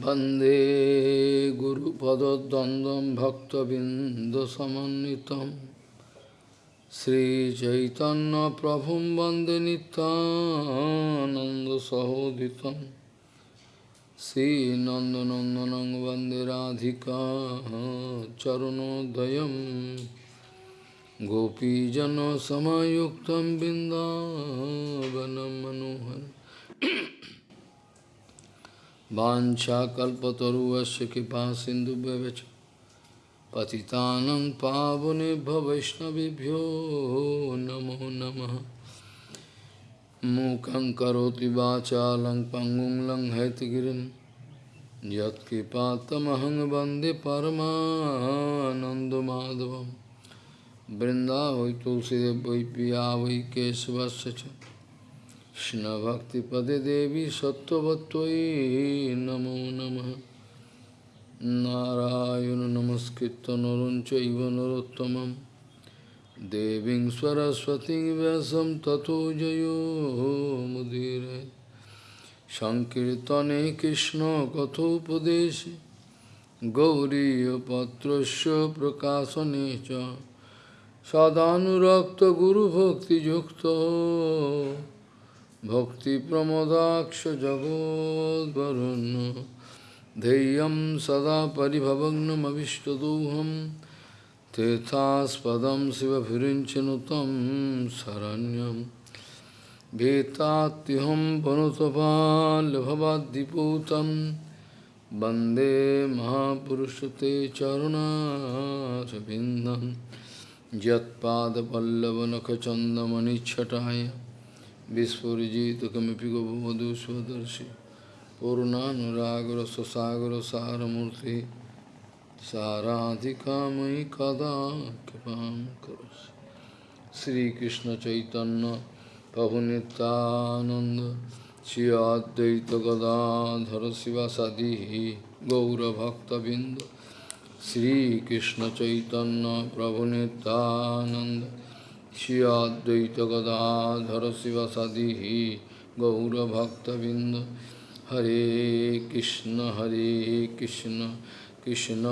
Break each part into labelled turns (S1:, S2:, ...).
S1: Bande Guru Padadandam Bhakta Bindasamanitam Sri Chaitanya Prabhum Bande Nitananda Sahoditam. Sri Nandanandanang Bande Radhika Charanodayam. Gopijano Samayuktam Bindavanam Manohar. मनोहरम् वाञ्छाकल्पतरुवस्य कृपा सिन्धुभ्यश्च पतितानं पावनेभ्यो वैष्णवेभ्यो नमो नमः मूकं करोति वाचालं पङ्गुं लङ्घयतिगिरिं यत्कृपातमहं वन्दे परमानन्दमाधवं वृन्दावै तुलसीदेव वै पिया वै केशवस्य च Krishna Devi কৃষ্ণভক্তিপদে দেবী সত্যবত্যই নমো নম। নারায়ণ নমস্কৃত নরঞ্চৈব নরোত্তম দেবী সরস্বতী ব্যাসম তথো জয়োমুদীর সংকীর্তনে কৃষ্ণ কথোপদেশে গৌরীপত্রস্য প্রকাশনে চ। সদানুরক্ত গুরুভক্তিযুক্ত Yukta भक्तिप्रमदाक्षजगोद्वरुन्। धैर्यं सदा परिभवग्नमविष्टदोहं। तीर्थास्पदं शिवभिरिञ्चनुतं शरण्यं। भीतात्युहं वनुतपाल्भवाद्दिपूतं वंदे महापुरुषते चरुणारविन्दं यत्पादपल्लवनखचन्दमणिच्छटाय विस्फुजितकमपि गोपमधु स्वदर्शी पूर्णानुरागर ससागर सारमूर्ति साराधिकामयि कदा कृपां करोसि Sri Krishna Chaitanya प्रभुनितानन्द Shri अद्वैतगदाधर शिवासादिः गौरभक्तबिन्द Sri Krishna Chaitanya प्रभुनितानन्द Advaita Gadadhara Sivasadihi Gaura Bhakta Binda Sri Krishna Chaitanya Prabhu Nityananda Shri Advaita Gadadhara Sivasadihi Gaura Bhakta Binda Hare Krishna Hare Krishna Krishna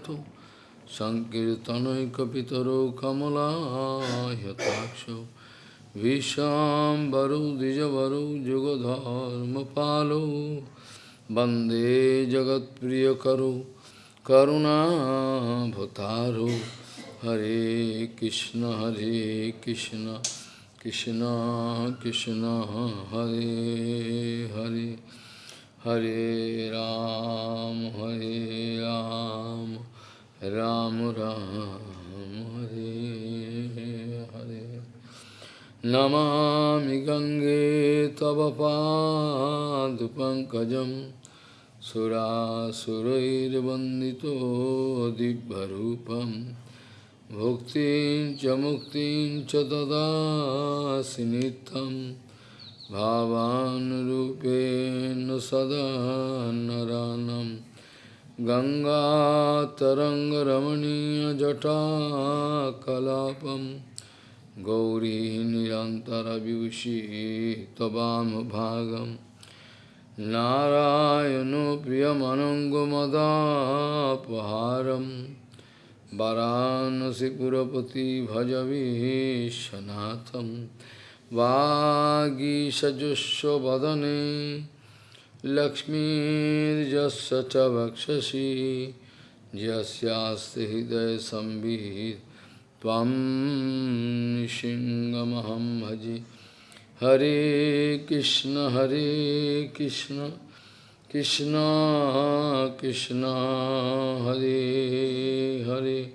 S1: Krishna Sankirtanaikapitaro kamalahataksho Vishambaro dijavaro jugadharma palo Bande jagat priyakaro karuna bhataro Hare Krishna Hare Krishna Krishna Krishna Hare Hare Hare Ram Hare Ram, Hare Ram Ram Ram, Hare Hare Namami Gange तव पाद पंकज दिव्यरूपं भुक्तिं च मुक्तिं च ददासि भावानुरूपेण सदा नरानम् गङ्गातरङ्गरमणीयजटाकलापं गौरी निरन्तरविभूषी त्ववामभागं नारायणो प्रियमनङ्गमदापहारं वरानसिपुरपति भजवीशनाथं वागीषजुष्वदने लक्ष्मीर्जस्य च वक्षसि यस्यास्ति हृदयसंवित् त्वं सिंहमहं भजे। हरे कृष्ण हरे कृष्ण। कृष्ण कृष्ण, हरे हरे।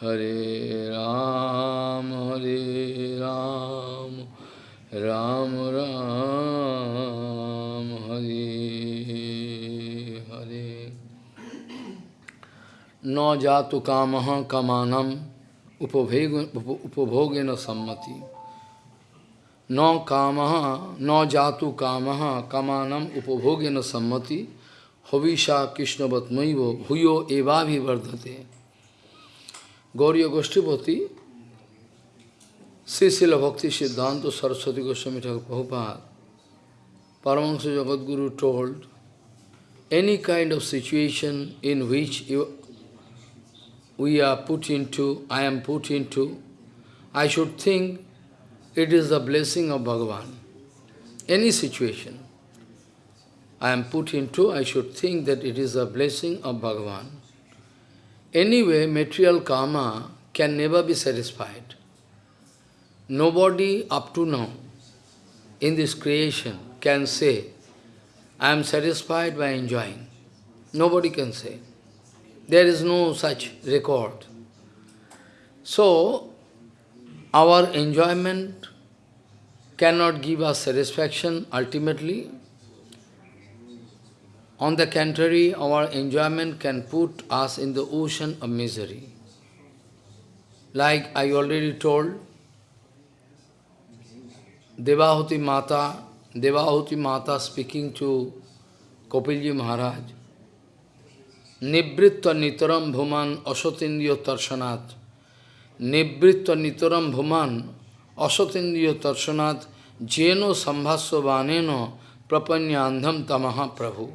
S1: हरे राम हरे राम। राम राम। हरे हरे। न जातु काम कमानम, उपभोग उपभोग न सम्मति। न काम, न जातु काम कमानम उपभोग न सम्मति। हविषा कृष्णवत्मय भूयो एवाभिवर्धते। गौरी गोष्ठीपति श्री शिल भक्ति सिद्धांत Saraswati Goswami Thakur Prabhupada. Paramahansa Jagadguru told, any kind of situation in which you, we are put into, I am put into, I should think it is the blessing of Bhagavan. Any situation I am put into, I should think that it is a blessing of Bhagavan. Anyway, material karma can never be satisfied. Nobody up to now in this creation can say, I am satisfied by enjoying. Nobody can say. There is no such record. So, our enjoyment cannot give us satisfaction ultimately. On the contrary, our enjoyment can put us in the ocean of misery. Like I already told, Devahuti Mata, Devahuti Mata speaking to Kopilji Maharaj, Nibritva Nitaram Bhuman Asotindyo Tarshanat, Nibritva Nitaram Bhuman Asotindyo Tarshanat, Jeno Sambhasya Vaneno Prapanyandham Tamaha Prabhu.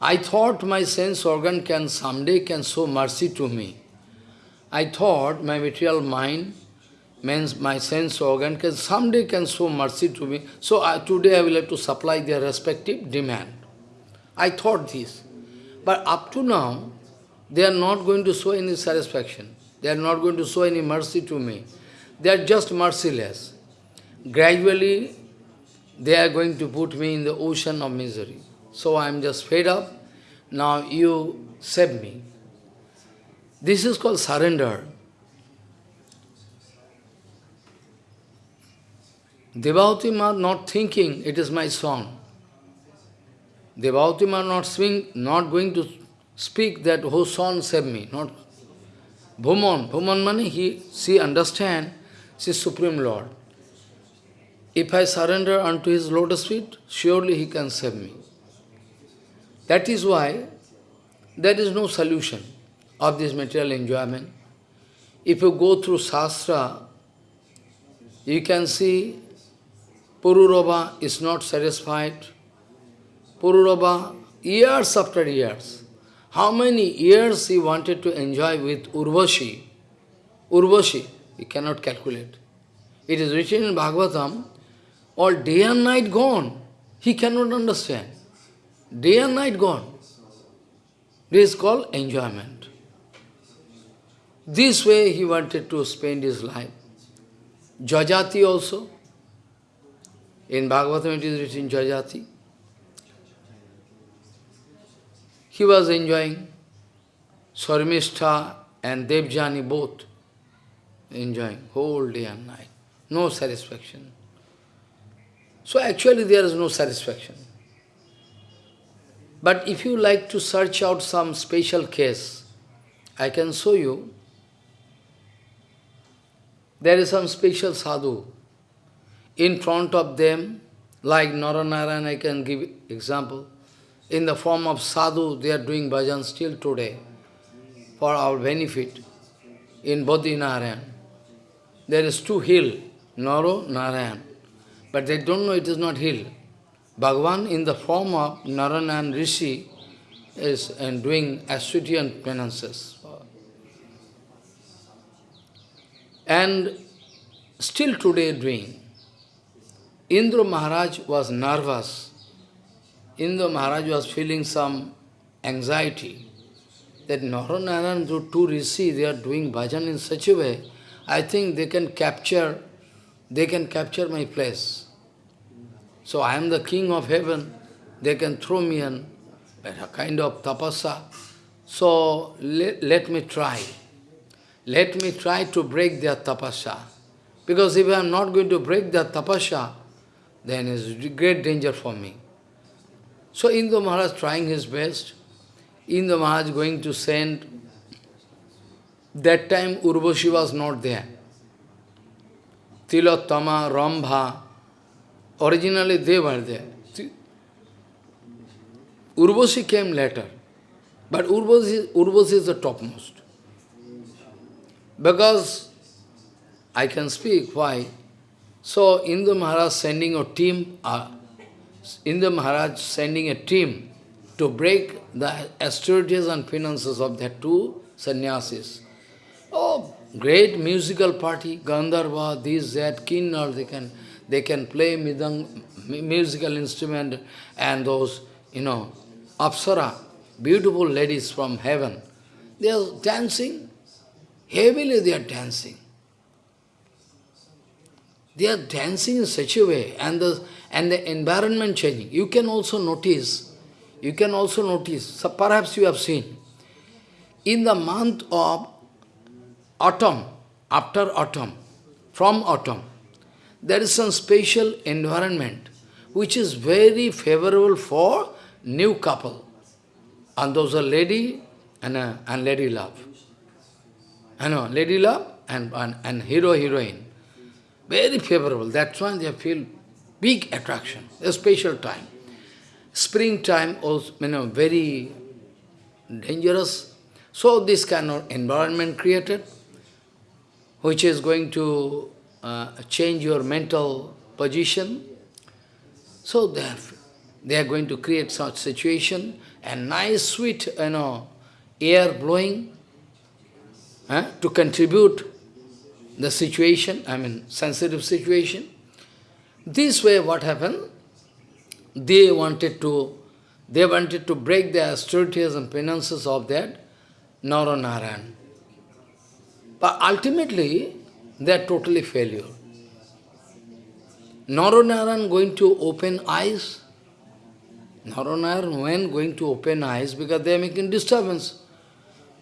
S1: I thought my sense organ can someday can show mercy to me. I thought my material mind means my sense organ can someday can show mercy to me. So I, today I will have to supply their respective demand. I thought this. But up to now, they are not going to show any satisfaction. They are not going to show any mercy to me. They are just merciless. Gradually, they are going to put me in the ocean of misery. So I am just fed up. Now you save me. This is called surrender. Devauti Ma not thinking it is my song. Devauti Ma not swing, not going to speak that whole son save me. Not Bhuman. Bhuman money he she understand she is Supreme Lord. If I surrender unto his lotus feet, surely he can save me. That is why there is no solution of this material enjoyment. If you go through Shastra, you can see Pururava is not satisfied. Pururava, years after years, how many years he wanted to enjoy with Urvashi? Urvashi, he cannot calculate. It is written in Bhagavatam, all day and night gone. He cannot understand. Day and night gone. This is called enjoyment. This way he wanted to spend his life. Jajati also, in Bhagavatam it is written Jajati. He was enjoying Sarmistha and Devjani both enjoying whole day and night. No satisfaction. So actually there is no satisfaction. But if you like to search out some special case, I can show you. There is some special sadhu in front of them, like Naranarayan, I can give example, in the form of sadhu, they are doing bhajan still today for our benefit in Badrinarayan. There is two hill, Naro, Narayan, but they don't know it is not hill. Bhagavan in the form of Narayan Rishi is and doing Aswitian penances. And still today doing. Indra Maharaj was nervous. Indra Maharaj was feeling some anxiety that Naranaran, the two rishi, they are doing bhajan in such a way, I think they can capture, they can capture my place. So I am the king of heaven, they can throw me in a kind of tapasa. So let, let me try. Let me try to break their tapasya. Because if I am not going to break their tapasya, then is great danger for me. So Indra Maharaj trying his best, Indra Maharaj going to send, that time Urvashi was not there. Tilottama, Rambha, originally they were there. Urvashi came later, but Urvashi, Urvashi is the topmost. Because I can speak why. So Indra Maharaj sending a team, uh, Indra Maharaj sending a team to break the austerities and finances of the two sannyasis. Oh, great musical party, Gandharva, this, that, Kinnar, they can, they can play midang, musical instrument and those, you know, Apsara, beautiful ladies from heaven. They are dancing, heavily they are dancing. They are dancing in such a way, and the, and the environment changing. You can also notice, you can also notice, so perhaps you have seen, in the month of autumn, after autumn, from autumn, there is some special environment which is very favorable for new couple. And those are lady and, uh, and lady love. I know, lady love and, and, and hero, heroine. Very favorable. That's why they feel big attraction, a special time. Springtime also, you know, very dangerous. So this kind of environment created, which is going to uh, change your mental position. So they are, they are going to create such situation, and nice sweet, you know, air blowing to contribute the situation, I mean, sensitive situation. This way what happened? They wanted to, they wanted to break the austerities and penances of that Naranarayan. But ultimately, they are totally failure. Naranarayan going to open eyes. Naranarayan when going to open eyes because they are making disturbance.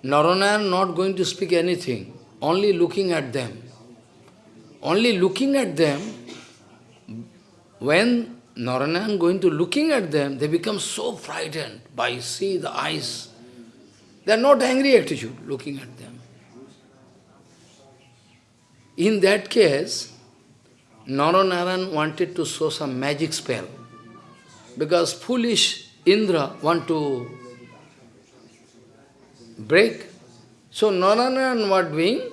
S1: Naranayan not going to speak anything, only looking at them. Only looking at them, when Naranayan going to looking at them, they become so frightened by see the eyes. They are not angry attitude looking at them. In that case, Naranayan wanted to show some magic spell. Because foolish Indra want to break. So Naranayan what doing?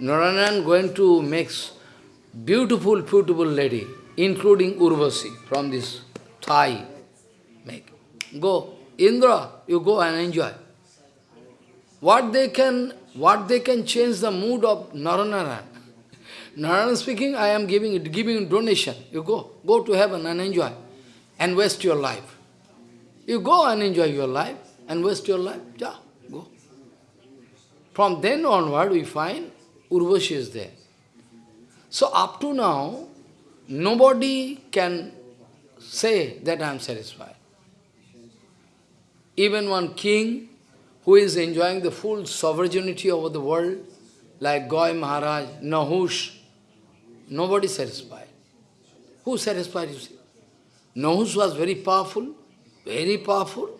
S1: Naranayan going to make beautiful, beautiful lady, including Urvasi from this Thai. Make. Go. Indra, you go and enjoy. What they can what they can change the mood of Naranaran. Narayan speaking, I am giving giving donation. You go. Go to heaven and enjoy. And waste your life. You go and enjoy your life and waste your life. Yeah. From then onward, we find Urvashi is there. So up to now, nobody can say that I am satisfied. Even one king who is enjoying the full sovereignty over the world, like Goy Maharaj, Nahush, nobody satisfied. Who satisfied, you? Nahush was very powerful, very powerful.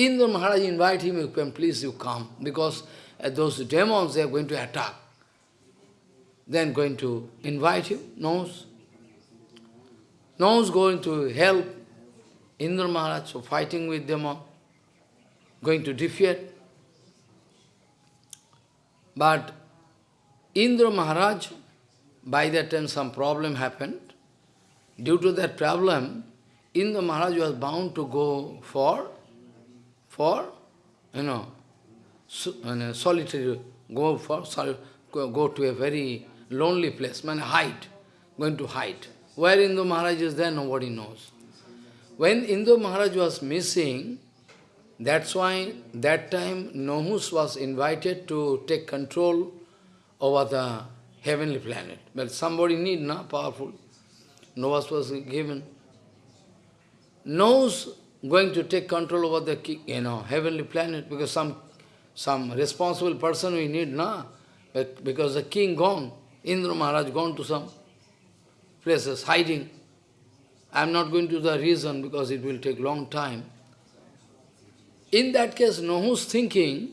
S1: Indra Maharaj invite him, you can please you come, because uh, those demons, they are going to attack. Then going to invite you, knows. Knows going to help Indra Maharaj, so fighting with demon, going to defeat. But Indra Maharaj, by that time some problem happened. Due to that problem, Indra Maharaj was bound to go for, for, you know, solitary, go for go to a very lonely place, man, hide, going to hide. Where Indu Maharaj is there, nobody knows. When Indu Maharaj was missing, that's why that time Nohus was invited to take control over the heavenly planet. But somebody need, na, powerful. Nohus was given. Nohus going to take control over the you know heavenly planet because some some responsible person we need, na? Because the king gone, Indra Maharaj gone to some places, hiding. I am not going to the reason because it will take long time. In that case, no Nohu's thinking,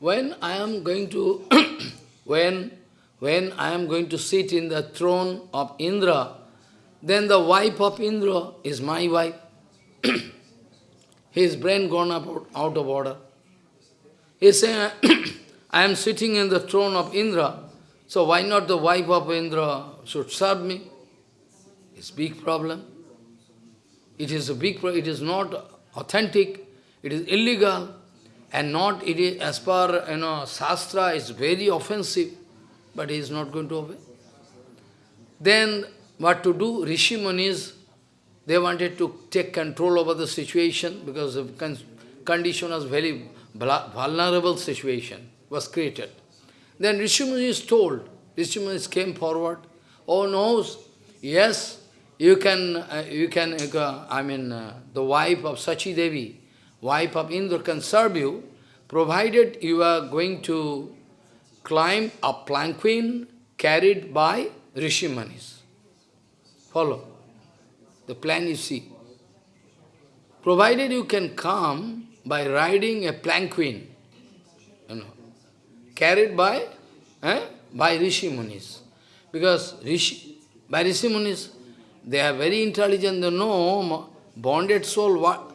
S1: when I am going to, when when I am going to sit in the throne of Indra, then the wife of Indra is my wife. His brain gone up, out of order. He saying, I am sitting in the throne of Indra, so why not the wife of Indra should serve me? It's big problem. It is a big problem. It is not authentic. It is illegal. And not, it is, as per, you know, Shastra, is very offensive. But he is not going to obey. Then, what to do? Rishi Munis, they wanted to take control over the situation because the condition was very vulnerable situation was created. Then Rishi Munis told, Rishi Munis came forward, oh no, yes, you can, uh, you can, uh, I mean, uh, the wife of Sachi Devi, wife of Indra can serve you, provided you are going to climb a planquin carried by Rishi Munis. Follow the plan you see. Provided you can come by riding a planquin, you know, carried by, eh, by Rishi Munis. Because Rishi, by Rishi Munis, they are very intelligent, they know bonded soul, what?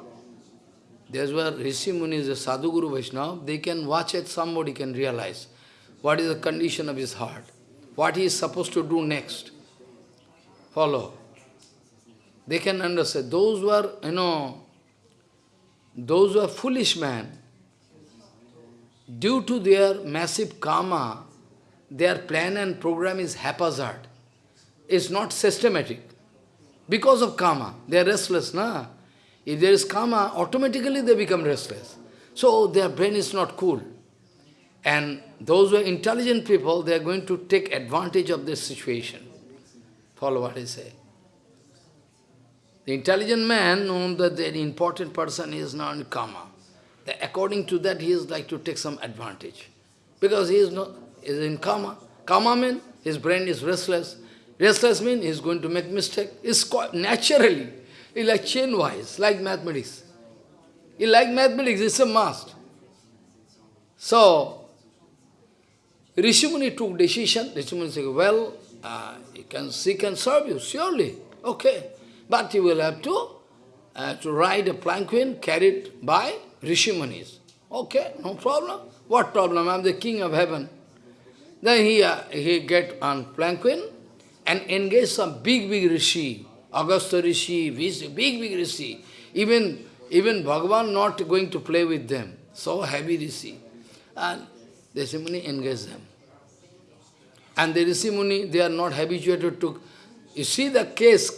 S1: That's where Rishi Munis, the Sadhu Guru Vaishnava, they can watch it, somebody can realize what is the condition of his heart, what he is supposed to do next. Follow. They can understand. Those who are, you know, those who are foolish men, due to their massive karma, their plan and program is haphazard. It's not systematic. Because of karma, they are restless, na? If there is karma, automatically they become restless. So their brain is not cool. And those who are intelligent people, they are going to take advantage of this situation. Follow what I say. The intelligent man knows that the important person is not in karma. According to that, he is like to take some advantage. Because he is, not, is in karma. Karma means his brain is restless. Restless means he is going to make mistake. It's quite naturally. It's like chain-wise, like mathematics. He like mathematics, it's a must. So, Rishimuni took decision. Rishimuni said, well, uh, he, can, he can serve you, surely. Okay. But you will have to, uh, to ride a planquin carried by Rishimunis. Okay, no problem. What problem? I am the king of heaven. Then he, uh, he get on planquin and engage some big, big rishi, Agastya rishi, big, big rishi. Even, even Bhagavan not going to play with them. So heavy rishi. And the Rishi Muni engage them. And the Rishi Muni, they are not habituated to you see the case,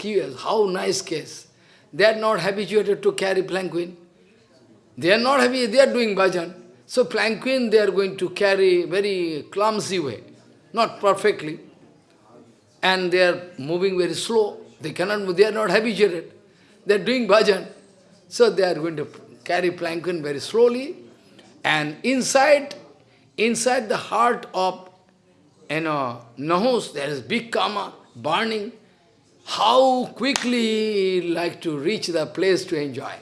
S1: how nice case. They are not habituated to carry planquin. They are not happy, they are doing bhajan. So planquin they are going to carry very clumsy way, not perfectly. And they are moving very slow. They cannot, they are not habituated. They are doing bhajan. So they are going to carry planquin very slowly. And inside, inside the heart of you know, Nahus, there is big karma burning how quickly like to reach the place to enjoy.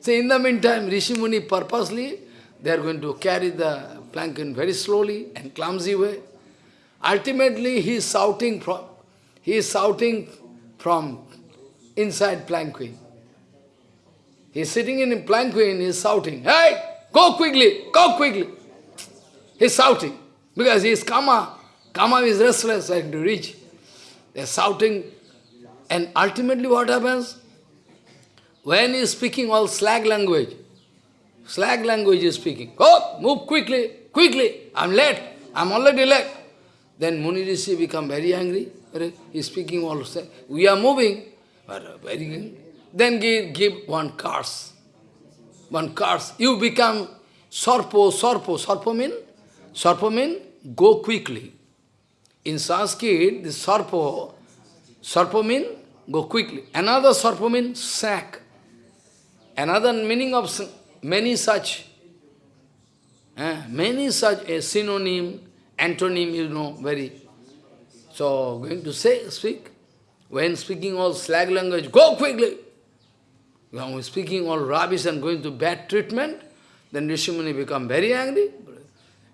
S1: So in the meantime, Rishi Muni purposely, they are going to carry the plankin very slowly and clumsy way. Ultimately, he is shouting from, he is shouting from inside planquin. He is sitting in planquin, he is shouting, Hey, go quickly, go quickly. He is shouting, because he is kama. Kama is restless, like to reach. They are shouting. And ultimately what happens? When he speaking all slag language, slag language is speaking. Go, move quickly, quickly. I'm late. I'm already late. Then Muni Rishi become very angry. He's speaking all slag. We are moving. But uh, very angry. Then give, give one curse. One curse. You become Sarpo, Sarpo. Sarpo mean? Sarpo mean go quickly. In Sanskrit, the sarpo, sarpo mean go quickly. Another sarpo mean sack. Another meaning of many such, eh, many such a synonym, antonym, you know, very. So, going to say, speak. When speaking all slag language, go quickly. When speaking all rubbish and going to bad treatment, then Rishimuni become very angry.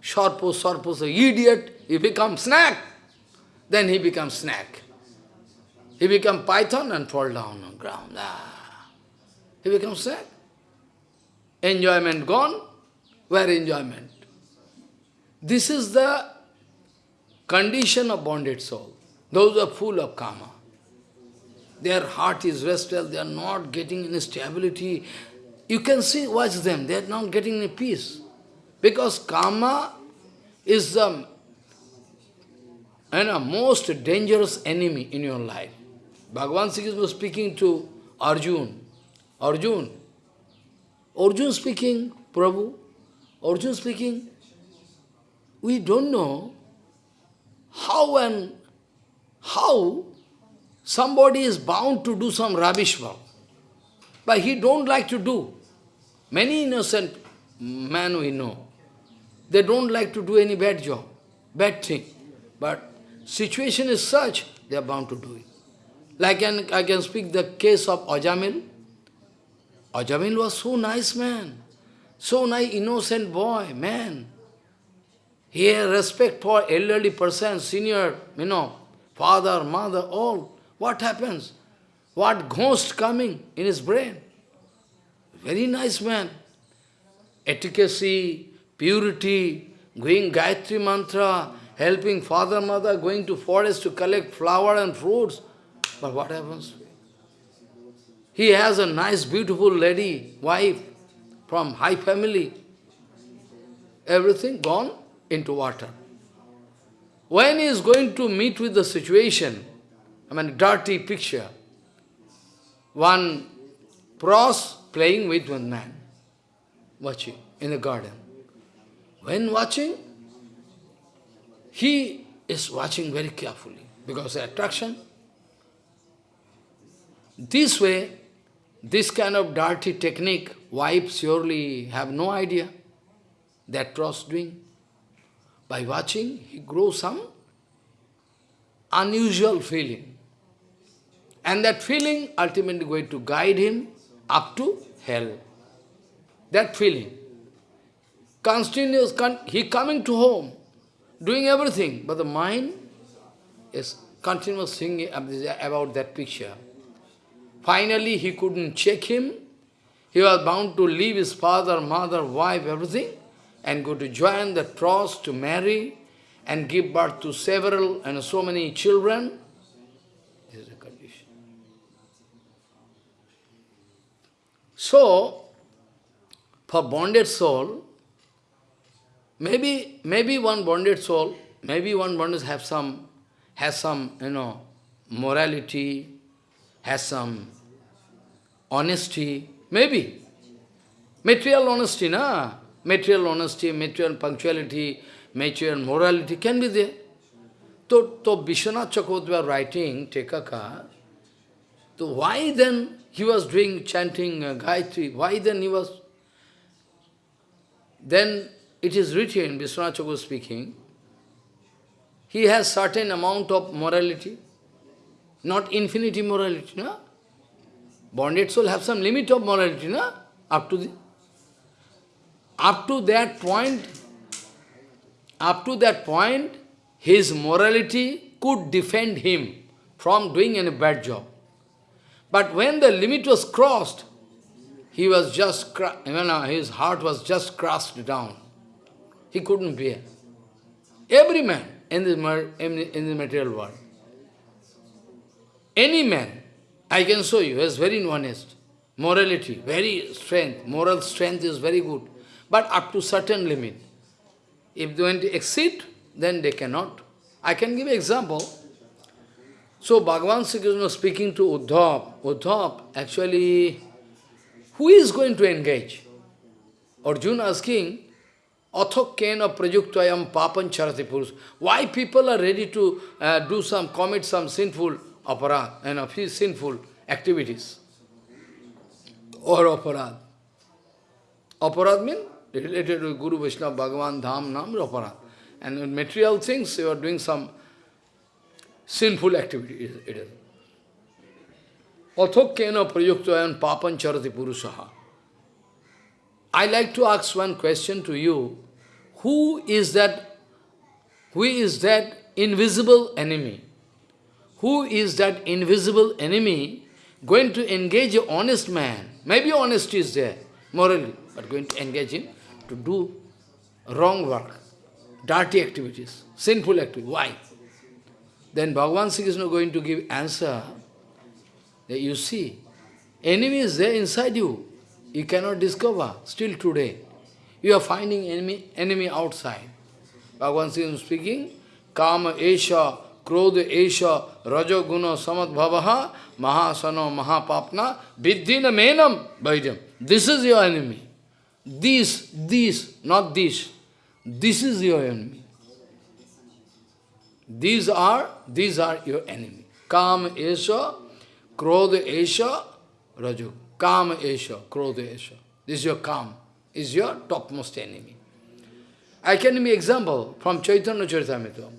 S1: Sarpo, Sarpo, so idiot, he become snack. Then he becomes snack. He becomes python and fall down on ground. Ah. He becomes snack. Enjoyment gone. Where enjoyment? This is the condition of bonded soul. Those are full of karma. Their heart is restless, they are not getting any stability. You can see, watch them, they are not getting any peace. Because karma is the you know, most dangerous enemy in your life. Bhagavan Sri was speaking to Arjun. Arjun. Arjun speaking, Prabhu. Arjun speaking. We don't know how and how somebody is bound to do some rubbish work. But he don't like to do. Many innocent men we know, they don't like to do any bad job, bad thing. But situation is such, they are bound to do it. Like an, I can speak the case of Ajamil. Ajamil was so nice man, so nice innocent boy, man. He had respect for elderly person, senior, you know, father, mother, all. What happens? What ghost coming in his brain? Very nice man. Efficacy, purity, going Gayatri mantra, helping father, mother, going to forest to collect flower and fruits. But what happens? He has a nice, beautiful lady, wife, from high family. Everything gone into water. When he is going to meet with the situation, I mean dirty picture, one pros playing with one man, watching in the garden. When watching, he is watching very carefully because the attraction. This way, this kind of dirty technique, wives surely have no idea that pros doing. By watching, he grows some unusual feeling. And that feeling ultimately going to guide him up to hell. That feeling. Continuous, he coming to home, doing everything, but the mind is continuous thinking about that picture. Finally, he couldn't check him. He was bound to leave his father, mother, wife, everything, and go to join the trust to marry and give birth to several and so many children. This is the condition. So, for bonded soul, maybe maybe one bonded soul, maybe one bonded have some has some, you know, morality, has some honesty, maybe. Material honesty, na? Material honesty, material punctuality, material morality can be there. So, so Vishwanath was writing Tekaka, so why then he was doing chanting uh, Gayatri, why then he was, then it is written, Vishwanath Chakravarti speaking, he has certain amount of morality, not infinity morality, no? Bonded soul have some limit of morality, no? Up to the, up to that point, up to that point, his morality could defend him from doing any bad job. But when the limit was crossed, he was just, you uh, know, his heart was just crushed down. He couldn't bear. Every man in the, in the material world, any man, I can show you, is very honest. Morality, very strength, moral strength is very good. But up to certain limit. If they want to exceed, then they cannot. I can give example. So Bhagavan Sri Krishna speaking to Uddhav. Uddhav, actually, who is going to engage? Arjuna asking, Athok kena prajuktayam papan charati purus. Why people are ready to uh, do some, commit some sinful aparad, you know, sinful activities? Or aparad. Aparad means related to Guru Vishnu, Bhagavan, Dham, Nam, aparad. And in material things, you are doing some sinful activity. It is. Athok kena prajuktayam papan charati purusaha. I like to ask one question to you. Who is that, who is that invisible enemy? Who is that invisible enemy going to engage an honest man? Maybe honesty is there, morally, but going to engage him to do wrong work, dirty activities, sinful activities. Why? Then Bhagavan Krishna is going to give answer that you see, enemy is there inside you. You cannot discover still today. You are finding enemy, enemy outside. Bhagavan Krishna speaking, Kama Esha, Krodha Esha, Rajo Guna Samadbhavaha, Mahasano Mahapapna, Viddhina Menam Vaidam. This is your enemy. This, this, not this. This is your enemy. These are, these are your enemy. Kam Esha, Krodha Esha, Raju. Kam Esha, Krodha Esha. This is your Kam, is your topmost enemy. I can give example from Chaitanya Charitamrita.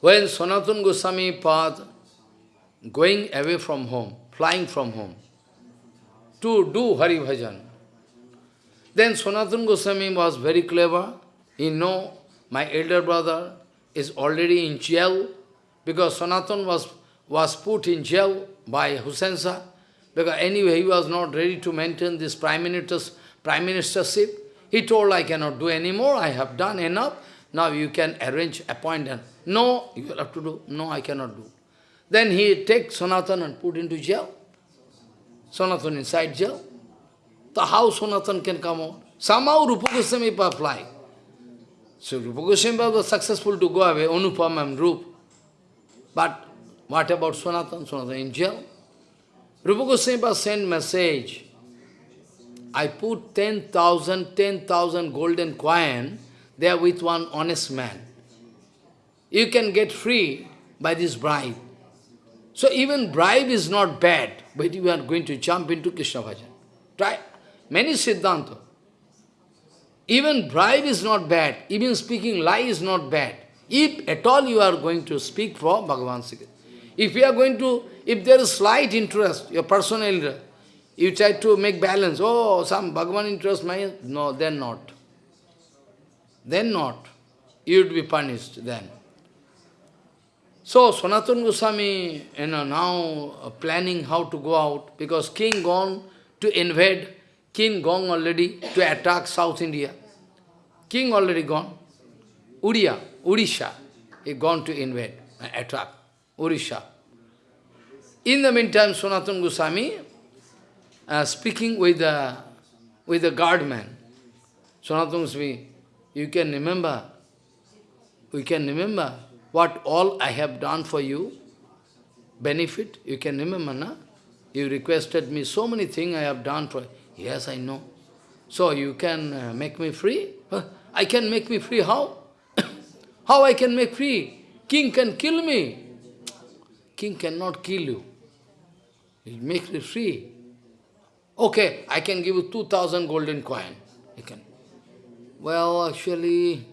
S1: When Sanatana Goswami path going away from home, flying from home, to do Hari Bhajan, then Sanatana Goswami was very clever. He know my elder brother is already in jail because Sanatan was, was put in jail by Hussain Shah because anyway he was not ready to maintain this prime minister's prime ministership. He told, I cannot do anymore, I have done enough, now you can arrange, appoint and no, you will have to do, no, I cannot do. Then he take Sanatan and put into jail. Sanatan inside jail. So how Sanatan can come out? Somehow Rupa Goswami fly. So Rupa Goswami was successful to go away, Anupam and Rup. But what about Sanatan? Sanatan in jail. Rupa Goswami sent message. I put 10,000, 10,000 golden coin there with one honest man. You can get free by this bribe. So even bribe is not bad, but you are going to jump into Krishna Bhajan. Try. Many Siddhanta. Even bribe is not bad. Even speaking lie is not bad. If at all you are going to speak for Bhagavan Sri If you are going to, if there is slight interest, your personal interest, you try to make balance, oh, some Bhagavan interest, my, no, then not. Then not. You would be punished then. So, Sanatana Goswami, you know, now uh, planning how to go out, because king gone to invade King gone already to attack South India. King already gone. Uriya, Urisha, he gone to invade, uh, attack Urisha. In the meantime, Sanatana Goswami uh, speaking with the, with the guardman. Sanatana Goswami, you can remember, we can remember what all I have done for you, benefit, you can remember, na? You requested me so many things I have done for you. Yes, I know. So you can uh, make me free? Huh? I can make me free, how? how I can make free? King can kill me. King cannot kill you. He make me free. Okay, I can give you 2000 golden coin. You can. Well, actually,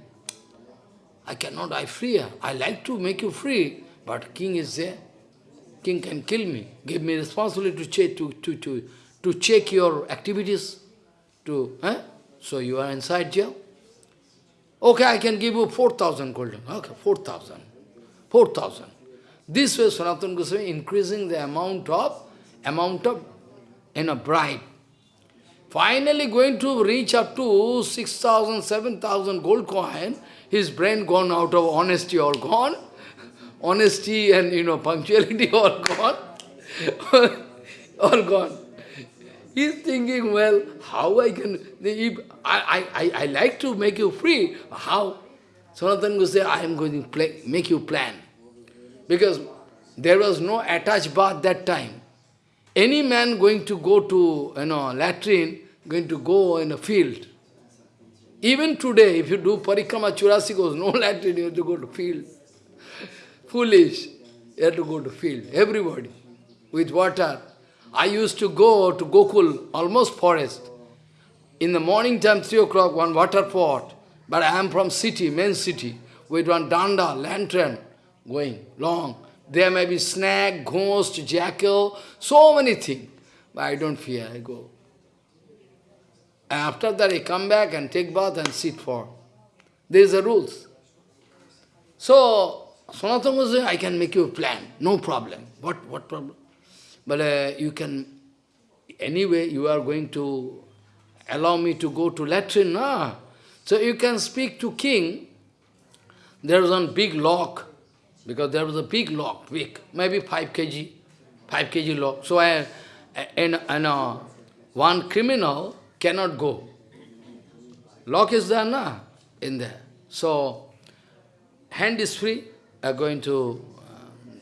S1: I cannot, I free. I like to make you free, but king is there. King can kill me. Give me responsibility to, check, to, to, to to check your activities, to, eh? so you are inside jail. Okay, I can give you 4,000 golden. Okay, 4,000. 4,000. This way Sanatana Goswami increasing the amount of, amount of, in a bribe. Finally going to reach up to 6,000, 7,000 gold coin, his brain gone out of honesty all gone, honesty and, you know, punctuality all gone, all gone. He's thinking, well, how I can, if I, I, I like to make you free, how? Sanatana say, I am going to play, make you plan. Because there was no attached bath that time. Any man going to go to, you know, latrine, going to go in a field. Even today, if you do parikrama churasi kos, no latrine, you have to go to field. Foolish. You have to go to field. Everybody. With water. I used to go to Gokul, almost forest. In the morning time, 3 o'clock, one water pot. But I am from city, main city, with one danda, lantern, going long. There may be snake, ghost, jackal, so many things. But I don't fear, I go. And after that, I come back and take bath and sit for There is a rules. So, Sanatana saying, I can make you a plan, no problem. What, what problem? But uh, you can, anyway, you are going to allow me to go to latrine, nah. So you can speak to king, there is one big lock, because there was a big lock, big, maybe 5 kg, 5 kg lock. So I, and, and uh, one criminal cannot go. Lock is there, na, in there. So, hand is free, are going to... Uh,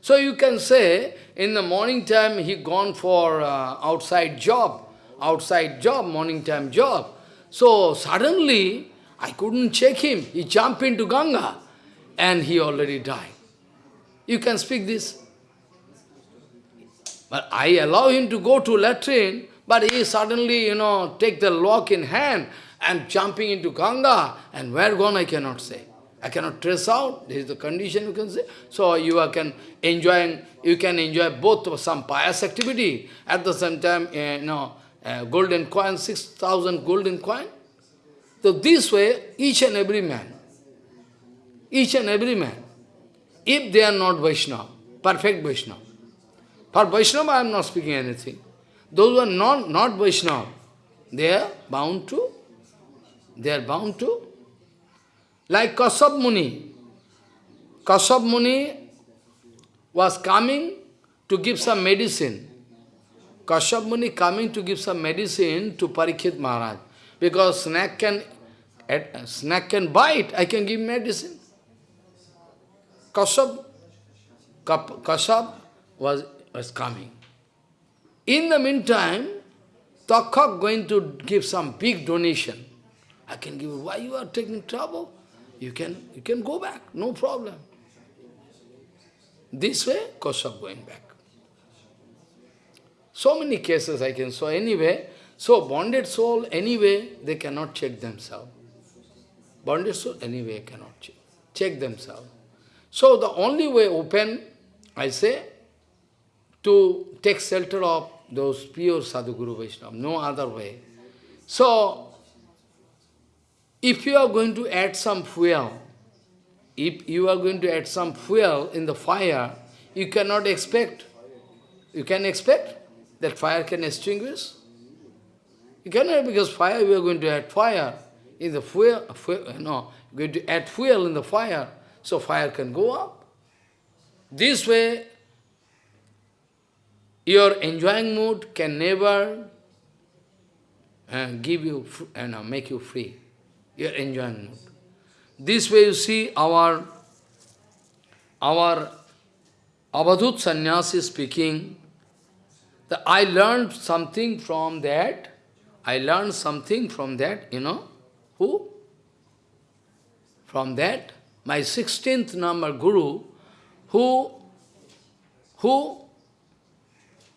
S1: so you can say, in the morning time, he gone for uh, outside job, outside job, morning time job. So suddenly, I couldn't check him. He jumped into Ganga, and he already died. You can speak this. But I allow him to go to latrine, but he suddenly, you know, take the lock in hand and jumping into Ganga, and where gone I cannot say. I cannot trace out, this is the condition you can say. So you can enjoy, you can enjoy both some pious activity, at the same time, uh, you know, uh, golden coin, 6,000 golden coin. So this way, each and every man, each and every man, if they are not Vaishnava, perfect Vaishnava, for Vaishnava I am not speaking anything. Those who are not, not Vaishnava, they are bound to, they are bound to, like Kashyap Muni. Kashyap Muni was coming to give some medicine. Kashyap Muni coming to give some medicine to Parikshit Maharaj. Because snake can, snake can bite, I can give medicine. Kashyap, Kashyap was was coming. In the meantime, Takshak going to give some big donation. I can give, why you are taking trouble? You can, you can go back, no problem. This way, Kashyap going back. So many cases I can show anyway. So bonded soul, anyway, they cannot check themselves. Bonded soul, anyway, cannot check, check themselves. So the only way open, I say, to take shelter of those pure Sadhguru Vaishnava, no other way. So, if you are going to add some fuel, if you are going to add some fuel in the fire, you cannot expect, you can expect that fire can extinguish. You cannot, because fire, we are going to add fire in the fuel, fuel no, going to add fuel in the fire, so fire can go up. This way, your enjoying mood can never uh, give you, uh, no, make you free. Your enjoying mood. This way you see our, our Avadhut sannyasi speaking, that I learned something from that, I learned something from that, you know, who? From that, my 16th number guru, who, who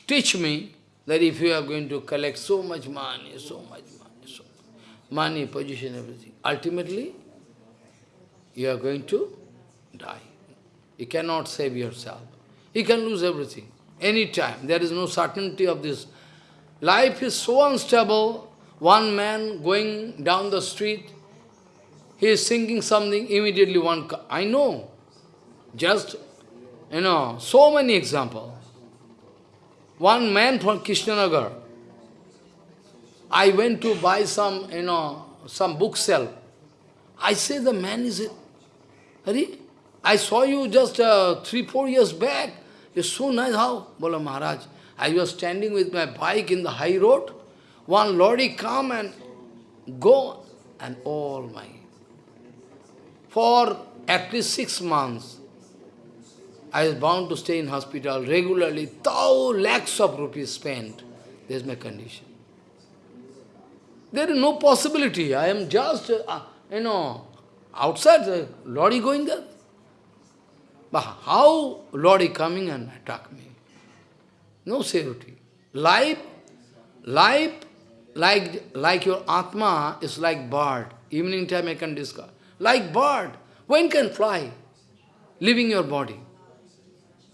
S1: teach me that if you are going to collect so much money, so much money, so money, position, everything, ultimately you are going to die. You cannot save yourself. You can lose everything, any time. There is no certainty of this. Life is so unstable. One man going down the street, he is singing something, immediately one... I know, just, you know, so many examples. One man from Krishnanagar, I went to buy some, you know, some bookshelf. I say the man is, Hari, I saw you just uh, three, four years back. You're so nice. How? Bola Maharaj, I was standing with my bike in the high road. One lorry come and go, and all my... For at least six months, I was bound to stay in hospital regularly, thou lakhs of rupees spent. There's my condition. There is no possibility. I am just, uh, you know, outside, the lorry going there. But how lorry coming and attack me? No security. Life, life, like, like your Atma is like bird. Evening time I can discover. Like bird. When can fly? Leaving your body.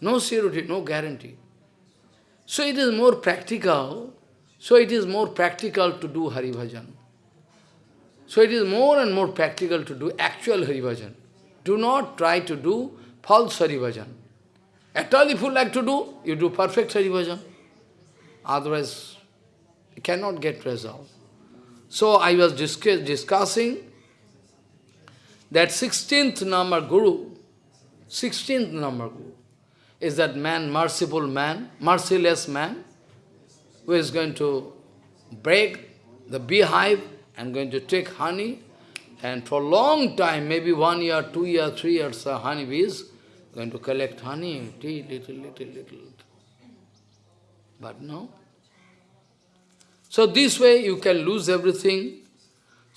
S1: No surety, no guarantee. So it is more practical, so it is more practical to do Hari Bhajan. So it is more and more practical to do actual Hari Bhajan. Do not try to do false Hari Bhajan. At all if you like to do, you do perfect Hari Bhajan. Otherwise, you cannot get result. So I was discuss discussing that 16th number Guru, 16th number Guru, is that man, merciful man, merciless man, who is going to break the beehive and going to take honey, and for a long time, maybe one year, two years, three years, uh, honey bees, going to collect honey, tea, little, little, little. But no. So this way you can lose everything.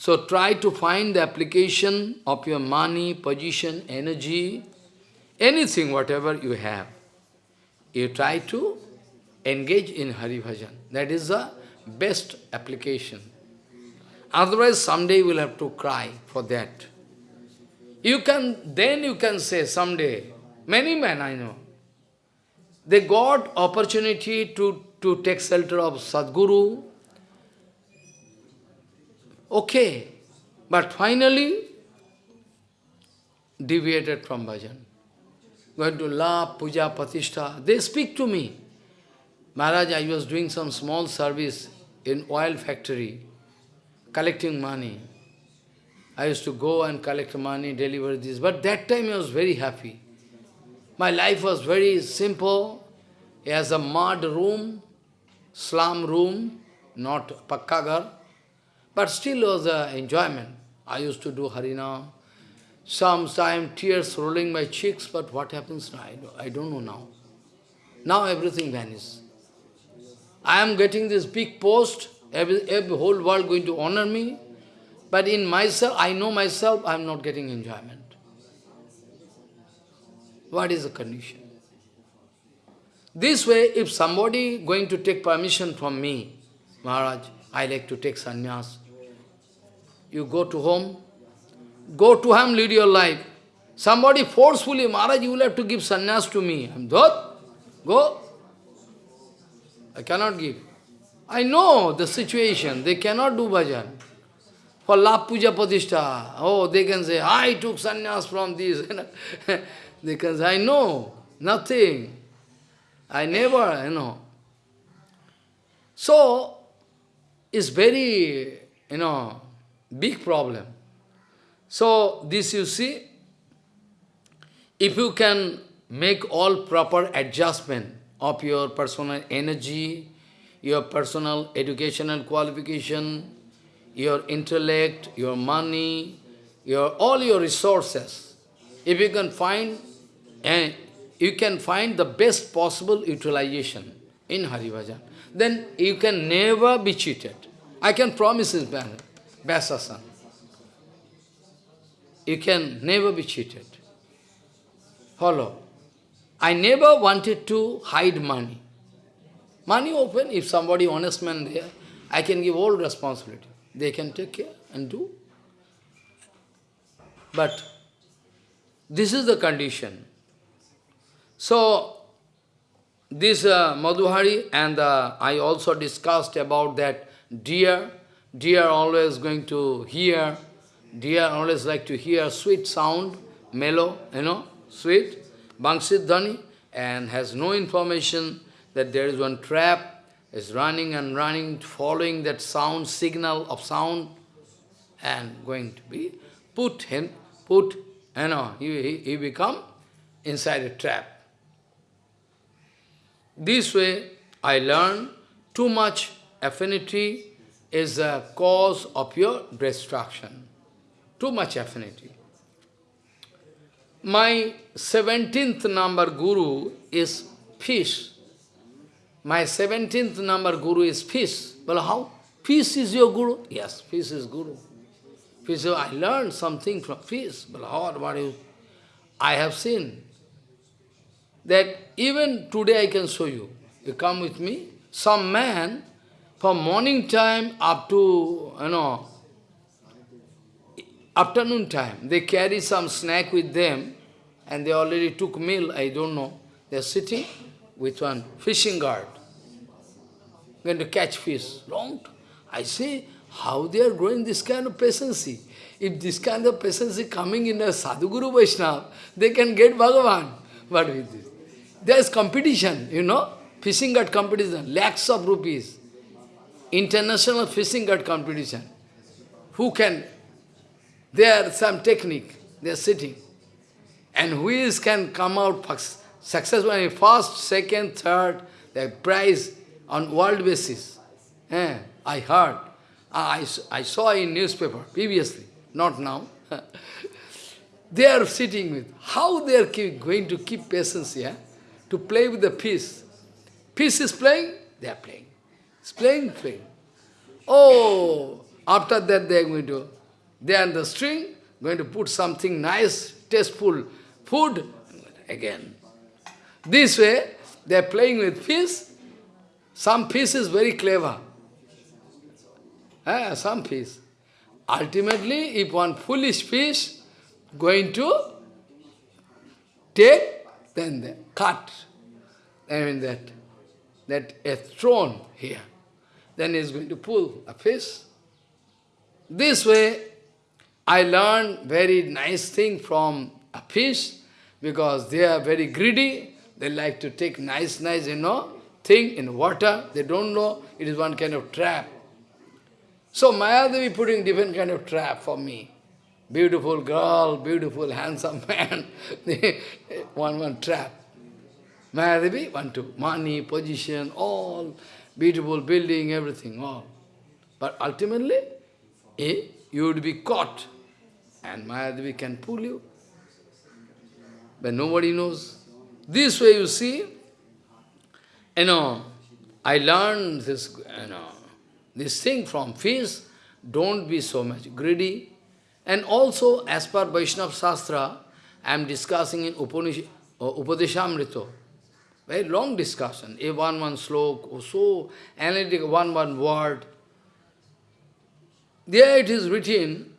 S1: So try to find the application of your money, position, energy, anything, whatever you have. You try to engage in Hari Bhajan. That is the best application. Otherwise, someday you will have to cry for that. You can, then you can say someday, many men I know, they got opportunity to, to take shelter of Sadguru. Okay, but finally deviated from bhajan. Going to La, Puja, Patishta. They speak to me. Maharaj, I was doing some small service in oil factory, collecting money. I used to go and collect money, deliver this. But that time I was very happy. My life was very simple. As a mud room, slum room, not pakkagar, but still was an enjoyment. I used to do Harinam. Sometimes tears rolling my cheeks, but what happens now? I don't know now. Now everything vanishes. I am getting this big post, every, every whole world going to honor me, but in myself, I know myself, I am not getting enjoyment. What is the condition? This way, if somebody going to take permission from me, Maharaj, I like to take sannyas, you go to home, go to him, lead your life. Somebody forcefully, Maharaj, you will have to give sannyas to me. I'm Dhat, go. I cannot give. I know the situation. They cannot do bhajan. For La Puja Padishta, oh, they can say, I took sannyas from this. they can say, I know, nothing. I never, you know. So, it's very, you know, big problem. So, this you see, if you can make all proper adjustment, of your personal energy, your personal educational qualification, your intellect, your money, your all your resources. If you can find and you can find the best possible utilization in Hari Bhajan, then you can never be cheated. I can promise this, Vyasasan. You can never be cheated. Follow. I never wanted to hide money. Money open, if somebody honest man there, I can give all responsibility. They can take care and do. But this is the condition. So, this uh, Madhuhari and uh, I also discussed about that deer. Deer always going to hear, deer always like to hear sweet sound, mellow, you know, sweet. Bangsit Dhani and has no information that there is one trap, is running and running, following that sound, signal of sound, and going to be put him, put, you know, he, he, he become inside a trap. This way, I learn too much affinity is a cause of your destruction. Too much affinity. My 17th number guru is fish. My 17th number guru is fish. Well, how? Fish is your guru? Yes, fish is guru. Fish, I learned something from fish. Well, how, what is... I have seen that even today I can show you. You come with me. Some man, from morning time up to, you know, afternoon time, they carry some snack with them, and they already took meal, I don't know. They're sitting with one fishing guard, going to catch fish. Long I say, how they are growing this kind of patience. If this kind of patience is coming in a Sadhguru Vaishnava, they can get Bhagavan. But with this, there is competition, you know, fishing guard competition, lakhs of rupees. International fishing at competition. Who can? There are some technique, they are sitting. And who is can come out successful in first, second, third, the prize on world basis. Eh, I heard. I, I saw in newspaper previously, not now. they are sitting with, how they are keep, going to keep patience here? To play with the piece. Piece is playing, they are playing. Playing, playing. Oh, after that they are going to, they are the string, going to put something nice, tasteful food, again. This way, they are playing with fish. Some fish is very clever. Eh, some fish. Ultimately, if one foolish fish going to take, then they cut. I mean that, that a thrown here. Then he's going to pull a fish. This way, I learned very nice thing from a fish, because they are very greedy. They like to take nice, nice, you know, thing in water. They don't know it is one kind of trap. So Mayadevi putting different kind of trap for me. Beautiful girl, beautiful, handsome man. one, one trap. Mayadevi, one, two. Money, position, all. Beautiful building, everything, all. But ultimately, eh, you would be caught. And Mayadevi can pull you. But nobody knows. This way you see, you know, I learned this, you know, this thing from fish, don't be so much greedy. And also, as per Vaishnava Shastra, I am discussing in Upanish uh, Upadeshamrita. Very long discussion, a one one slok, or so analytic one one word. There it is written,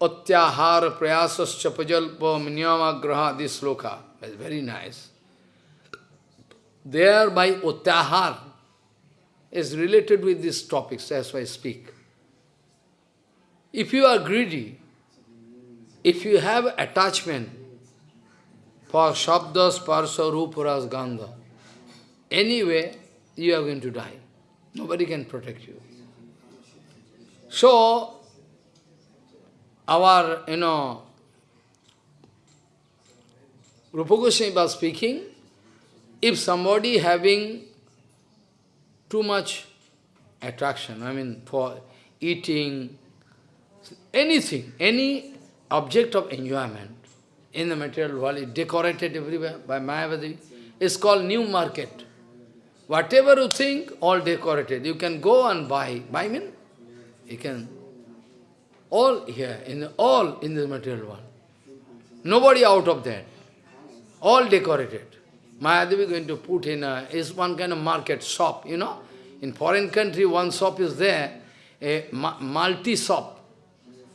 S1: Atyahara prayasascha pajalpa minyamagraha, this sloka. It's very nice. There by Atyahar, is related with these topics as I speak. If you are greedy, if you have attachment for Shabdas, Parsa, Ruparas, Gandha, anyway, you are going to die. Nobody can protect you. So, our, you know, Rupa Goswami was speaking, if somebody having too much attraction, I mean, for eating, anything, any object of enjoyment in the material world is decorated everywhere by Mayadevi. It's called new market. Whatever you think, all decorated. You can go and buy. Buy mean? You can. All here, in the, all in the material world. Nobody out of that. All decorated. Mayadevi going to put in a, is one kind of market shop, you know. In foreign country, one shop is there, a multi-shop.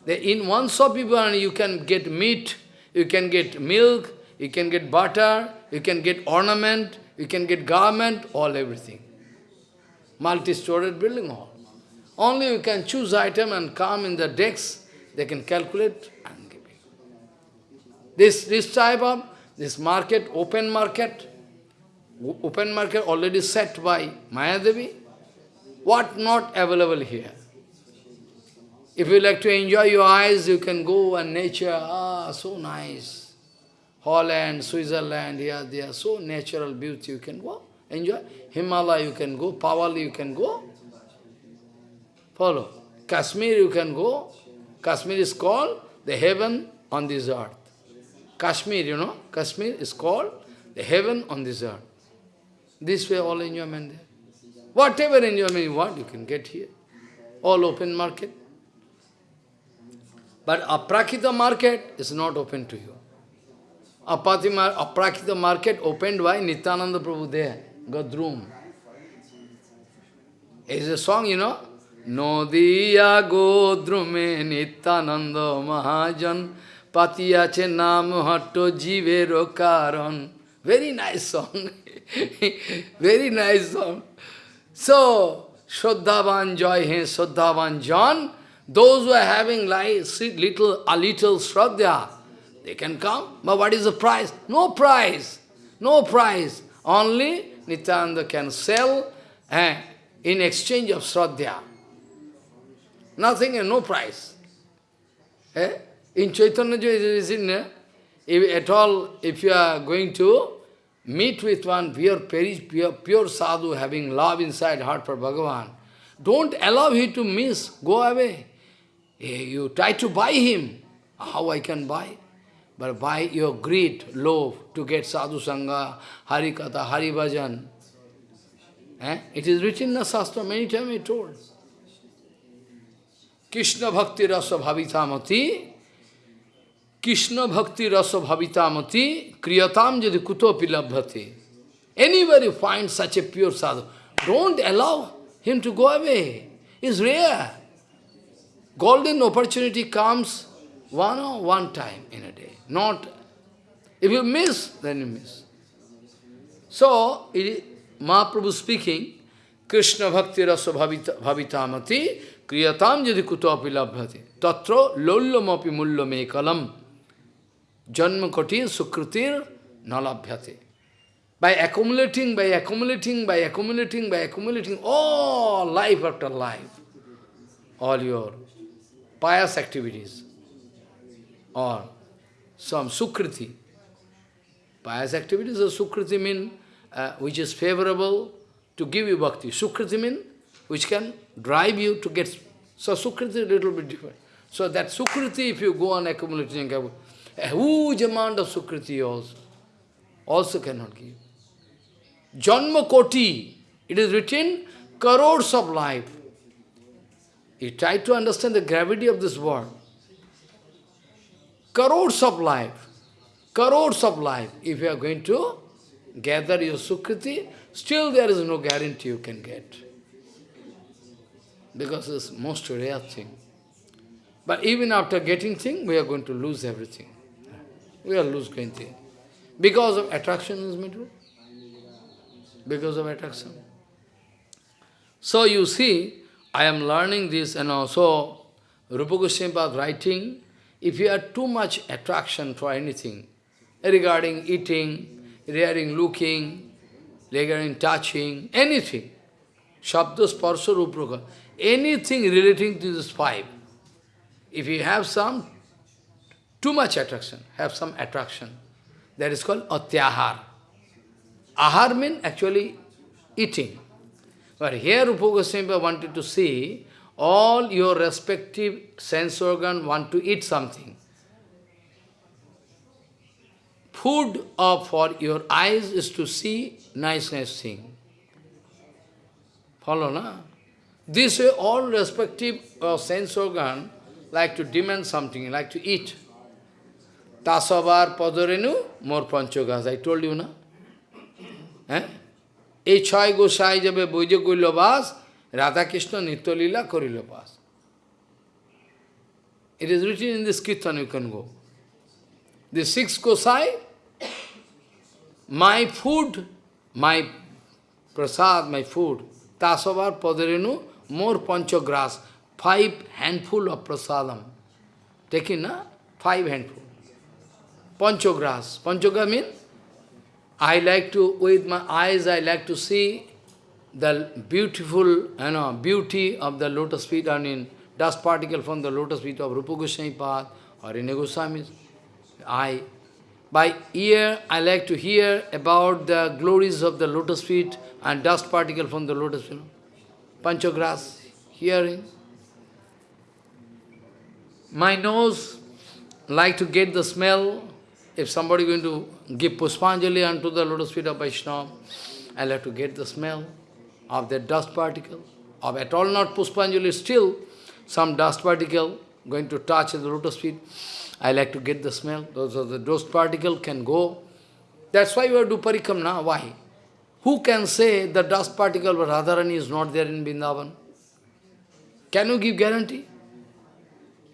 S1: In one shop you can get meat, you can get milk, you can get butter, you can get ornament, you can get garment, all everything. Multi-storage building hall. Only you can choose item and come in the decks, they can calculate and give you. This, this type of, this market, open market, open market already set by Mayadevi. What not available here? If you like to enjoy your eyes, you can go and nature, ah, so nice. Holland, Switzerland, here, they are so natural beauty, you can go, enjoy. Himalaya, you can go, Pawali, you can go. Follow. Kashmir, you can go. Kashmir is called the heaven on this earth. Kashmir, you know, Kashmir is called the heaven on this earth. This way all enjoyment there. Whatever enjoyment you want, you can get here. All open market. But aprakita market is not open to you. Aprakita market opened by Nityananda Prabhu there, Gadrum. It's a song, you know. Nodiya Godrume Nityananda Mahajan Patiyache Nam Hatto Jivero Karan. Very nice song. Very nice song. So, Shraddhavan joy he, Shraddhavan John, those who are having like little, a little Shraddha, they can come. But what is the price? No price. No price. Only Nityananda can sell eh, in exchange of Shraddha. Nothing and no price. Eh? In Chaitanya eh? if at all, if you are going to meet with one pure, pure, pure sadhu having love inside heart for Bhagavan, don't allow him to miss, go away. Eh, you try to buy him. How I can buy? But by your greed, love, to get sadhu sangha, hari katha, hari bhajan. Eh? It is written in the Shastra, many times I told. Krishna bhakti rasa bhavitamati, Krishna bhakti rasa bhavitamati, kriyatam jadi kutopi labhati. Anybody finds such a pure sadhu, don't allow him to go away. It's rare. Golden opportunity comes one or one time in a day. Not, if you miss, then you miss. So, it Mahaprabhu speaking, Krishna bhakti rasa bhavitamati, kriyatam jadi kutopi labhati, tatra lollamapi mullo me kalam, janma kotir sukritir nalabhyate. By accumulating, by accumulating, by accumulating, by accumulating, all life after life, all your pious activities, or some sukriti. Pious activities of sukriti mean uh, which is favorable to give you bhakti. Sukriti mean which can drive you to get... So sukriti is a little bit different. So that sukriti, if you go on accumulating, a huge amount of sukriti also, also cannot give. Janma koti, it is written, crores of life. You try to understand the gravity of this world. Crores of life, crores of life, if you are going to gather your Sukriti, still there is no guarantee you can get. Because it's most rare thing. But even after getting thing, we are going to lose everything. We are losing thing. Because of attraction is middle. Because of attraction. So you see, I am learning this and also Rupa Goswami writing, if you have too much attraction for anything, regarding eating, regarding looking, regarding touching, anything. Shabda, sparsha, anything relating to this five. If you have some, too much attraction, have some attraction, that is called atyahar. Ahar means actually eating. But here Rupa Goswami wanted to see all your respective sense organ want to eat something. food of for your eyes is to see nice, nice thing. Follow, na? This way, all respective uh, sense organ like to demand something, like to eat. Tasavar padorenu, more panchogas. I told you, na? Eh? এই ছয় গোসাই যাবে বৈজ করিল বাস রাধাকৃষ্ণ নিত্যলীলা করিল বাস It is written in the Kirtan, you go. The six Gosai, my food, my prasad, my food, tasavar padarenu, more panchagras, five handful of prasadam. Taking, na? Five handful. Panchagras. Panchagras means I like to, with my eyes, I like to see the beautiful, you know, beauty of the lotus feet, I mean, dust particle from the lotus feet of Rupa Goswami or in Goswami's eye. By ear, I like to hear about the glories of the lotus feet and dust particle from the lotus feet. Panchagras, hearing. My nose like to get the smell. If somebody going to give Puspanjali unto the lotus feet of Vaishnava, I like to get the smell of that dust particle. Of at all not Puspanjali, still some dust particle going to touch the lotus feet. I like to get the smell. Those are the dust particle can go. That's why we do parikrama. Why? Who can say the dust particle of Radharani is not there in Vrindavan? Can you give guarantee?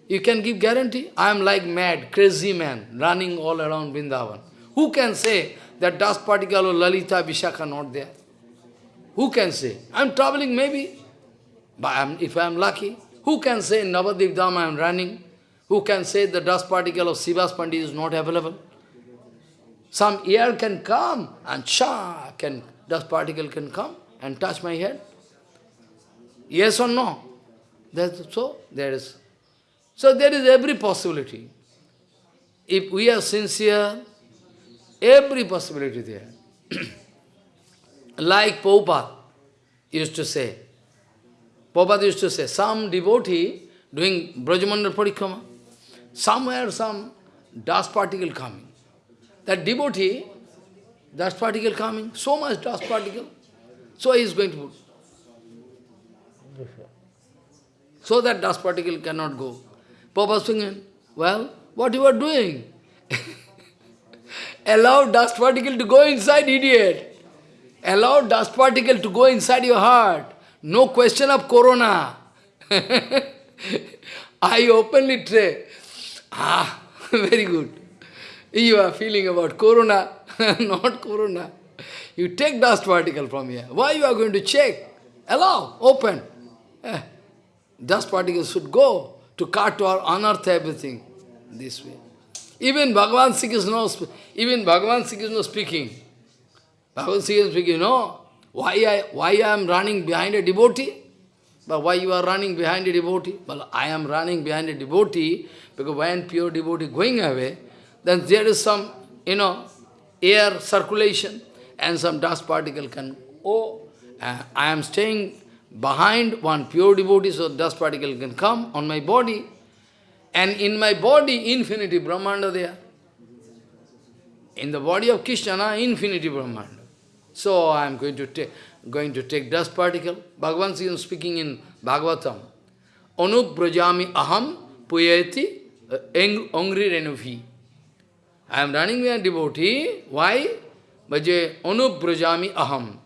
S1: You can give guarantee? I am like mad, crazy man, running all around Vrindavan. Who can say that dust particle of Lalita Vishakha not there? Who can say? I am traveling maybe But I'm, if I am lucky, who can say in Navadwip Dham I am running? Who can say the dust particle of Srivas Pandit is not available? Some air can come and cha, can, dust particle can come and touch my head. Yes or no? That's so there is. So there is every possibility. If we are sincere, every possibility there. like Prabhupada used to say, Prabhupada used to say, some devotee doing Brajamandal Parikrama, somewhere some dust particle coming. That devotee, dust particle coming, so much dust particle. So he is going to put. So that dust particle cannot go. Papa singing, well, what you are doing? Allow dust particle to go inside, idiot. Allow dust particle to go inside your heart. No question of corona. I openly say, ah, very good. You are feeling about corona, not corona. You take dust particle from here. Why you are going to check? Allow, open. Eh, dust particles should go to cut or unearth everything this way. Even Bhagavan Sri Krishna, even Bhagavan Sri Krishna speaking. Bhagavan Sri Krishna speaking, no, why I, why I am running behind a devotee? But why you are running behind a devotee? Well, I am running behind a devotee because when pure devotee going away, then there is some, you know, air circulation and some dust particle can, oh, uh, I am staying behind one pure devotee, so dust particle can come on my body. And in my body, infinity Brahmanda there. In the body of Krishna, infinity Brahmanda. So I am going to take going to take dust particle. Bhagavan is speaking in Bhagavatam. Anup brajami aham puyeti uh, angri renuvi. I am running with a devotee. Why? Bhaje anup brajami aham.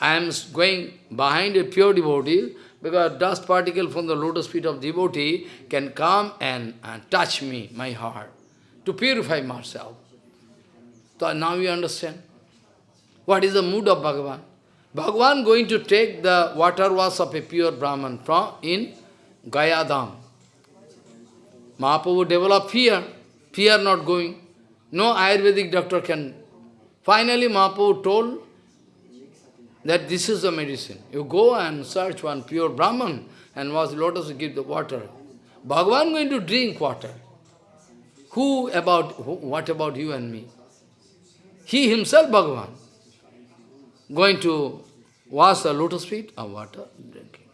S1: I am going behind a pure devotee because dust particle from the lotus feet of devotee can come and, and touch me, my heart, to purify myself. So now you understand. What is the mood of Bhagavan? Bhagavan going to take the water wash of a pure Brahman from in Gayadam. Mahaprabhu develop fear, fear not going. No Ayurvedic doctor can. Finally Mahaprabhu told that this is the medicine. You go and search one pure Brahman and wash lotus give the water. Bhagavan going to drink water. Who about, who, what about you and me? He himself, Bhagavan, going to wash the lotus feet of water, drinking.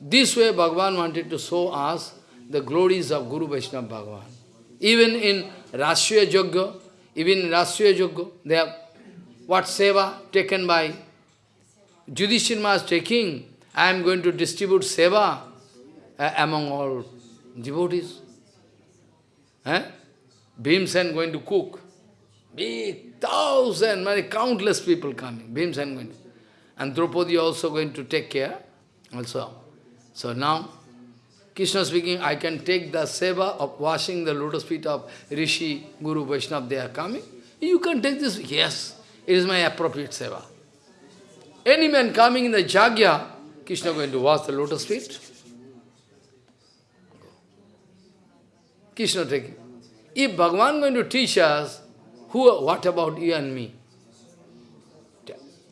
S1: This way Bhagavan wanted to show us the glories of Guru Vaishnava Bhagavan. Even in Rajasuya Yajna, even in Rajasuya Yajna, they have what seva taken by Judhishthir Maharaj taking, I am going to distribute seva uh, among all devotees. Eh? Bhimsen going to cook. Big thousand, many countless people coming. Bhimsen going to. And Draupadi also going to take care also. So now, Krishna speaking, I can take the seva of washing the lotus feet of Rishi, Guru, Vaishnava, they are coming. You can take this. Yes, it is my appropriate seva. Any man coming in the Jagya, Krishna going to wash the lotus feet. Krishna taking. If Bhagavan going to teach us, who, what about you and me?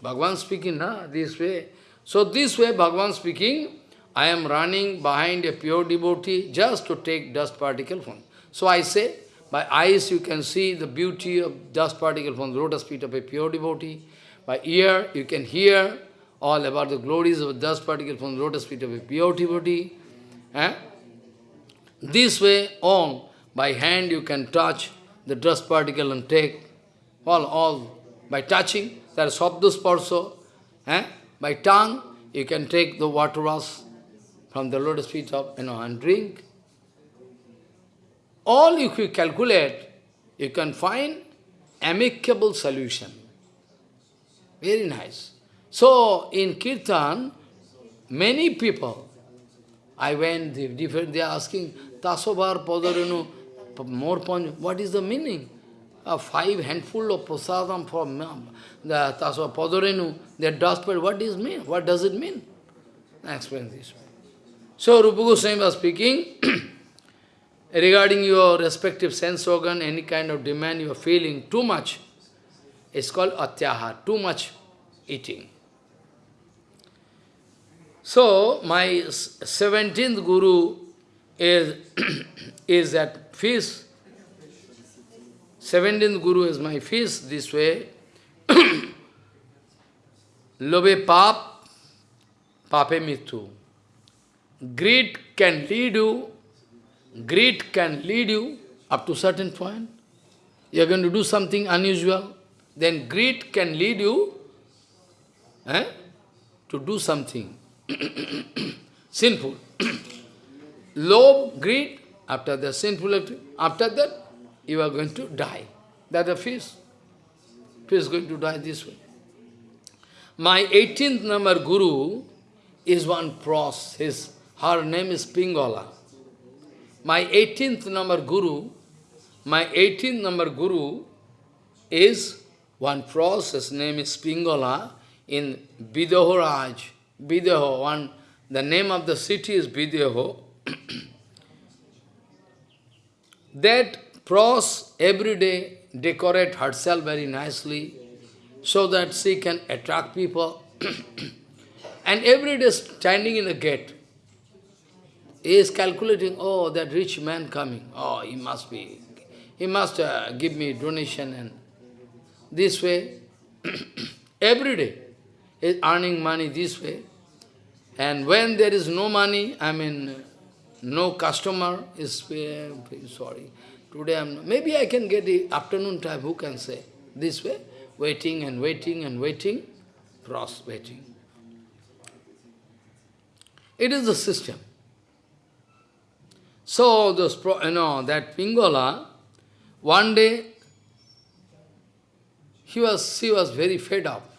S1: Bhagavan speaking na, this way. So this way Bhagavan speaking, I am running behind a pure devotee just to take dust particle from. So I say, by eyes you can see the beauty of dust particle from the lotus feet of a pure devotee. By ear you can hear all about the glories of dust particle from the lotus feet of a pure devotee. Eh? This way, all, by hand you can touch the dust particle and take all, all by touching, there is Sabdusparso. Eh? By tongue, you can take the water from the lotus feet of, you know, and drink. All if you calculate, you can find amicable solution. Very nice. So, in Kirtan, many people, I went, they are asking, Tasobar Padarenu, more ponj, what is the meaning? A five handful of prasadam from the Tasobar Padarenu, their dust, what is mean? What does it mean? I explain this. So Rupa Goswami was speaking, regarding your respective sense organ, any kind of demand you are feeling too much, it's called atyahar, too much eating. So, my 17th Guru is, is that feast. 17th Guru is my feast this way. Lobe pap, pape mitu. Greed can lead you, greed can lead you up to certain point. You are going to do something unusual, then greed can lead you eh, to do something sinful. Love, greed, after the sinful after that, you are going to die. That a fish. Fish is going to die this way. My 18th number guru is one pros. His, her name is Pingala. My 18th number guru, my 18th number guru is one pros. His name is Pingala in Vidahoraj. Videho, one, the name of the city is Videho. that pros every day decorate herself very nicely so that she can attract people. and every day standing in the gate, he is calculating, oh, that rich man coming, oh, he must be, he must uh, give me donation and this way, every day, is earning money this way. And when there is no money, I mean, no customer is, uh, sorry, today I'm, maybe I can get the afternoon time, who can say, this way, waiting and waiting and waiting, cross waiting. It is the system. So, you know, that Pingala, one day, he was, he was very fed up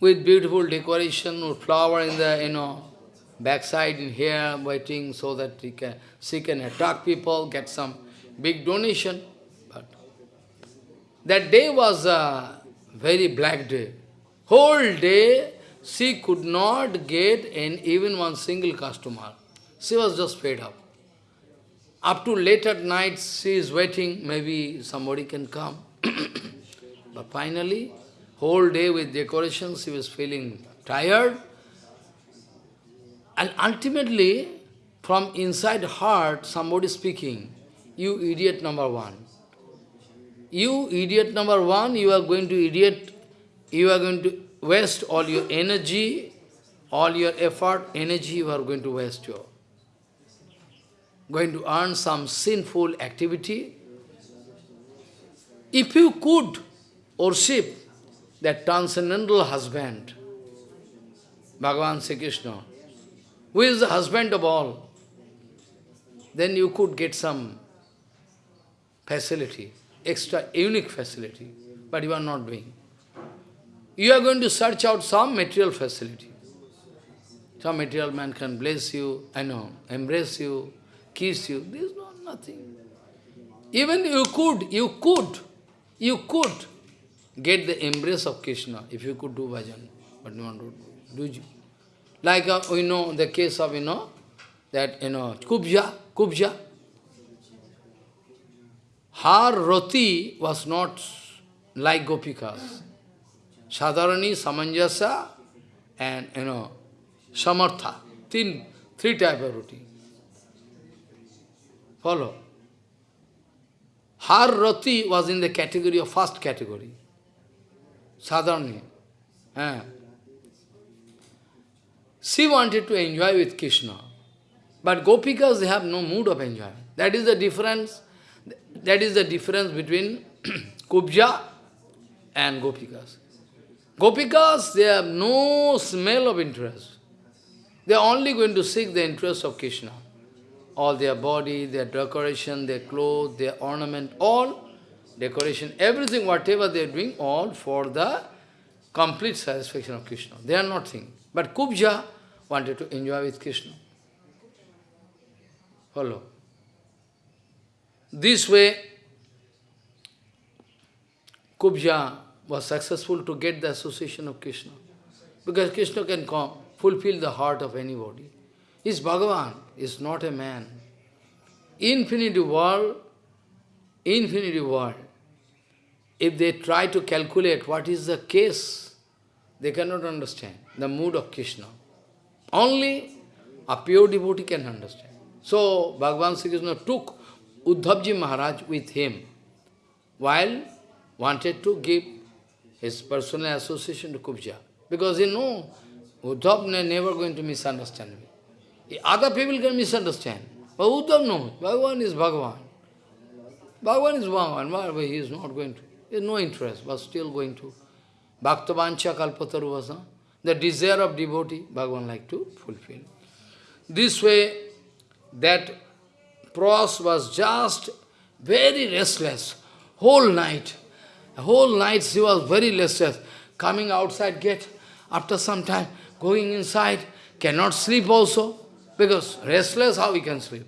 S1: with beautiful decoration, with flower in the, you know, backside in here, waiting so that he can, she can attract people, get some big donation. But that day was a very black day. Whole day, she could not get in even one single customer. She was just fed up. Up to late at night, she is waiting, maybe somebody can come. but finally, whole day with decorations, she was feeling tired. And ultimately, from inside heart, somebody speaking, you idiot number one. You idiot number one, you are going to idiot, you are going to waste all your energy, all your effort, energy you are going to waste your. Going to earn some sinful activity. If you could worship that transcendental husband, Bhagavan Sri Krishna, who is the husband of all, then you could get some facility, extra unique facility, but you are not doing. You are going to search out some material facility. Some material man can bless you, I know, embrace you, kiss you. There is not nothing. Even you could, you could, you could get the embrace of Krishna if you could do bhajan, but no one would do. you? Like uh, we know the case of, you know, that, you know, Kubja, Kubja. Her roti was not like Gopikas. Sadharani, Samanjasa, and, you know, Samartha. Three, three type of roti. Follow. Her roti was in the category of first category. Sadharani. She wanted to enjoy with Krishna. But Gopikas, they have no mood of enjoyment. That is the difference. That is the difference between Kubja and Gopikas. Gopikas, they have no smell of interest. They are only going to seek the interest of Krishna. All their body, their decoration, their clothes, their ornament, all decoration, everything, whatever they are doing, all for the complete satisfaction of Krishna. They are not nothing. But Kubja wanted to enjoy with Krishna. Follow. This way, Kubja was successful to get the association of Krishna. because Krishna can come, fulfill the heart of anybody. He's Bhagavan, is not a man. Infinity world, infinity world, if they try to calculate what is the case, they cannot understand the mood of Krishna. Only a pure devotee can understand. So, Bhagavan Sri Krishna took Uddhavji Maharaj with him while wanted to give his personal association to Kubja. Because he know Uddhav is never going to misunderstand me. Other people can misunderstand. But Uddhav knows, Bhagavan is Bhagavan. Bhagavan is Bhagavan, he is not going to. He has no interest, but still going to. Bhaktavancha kalpataruvasa, the desire of devotee, Bhagavan like to fulfill. This way, that Pros was just very restless, whole night. whole night she was very restless, coming outside gate, after some time, going inside, cannot sleep also, because restless, how he can sleep?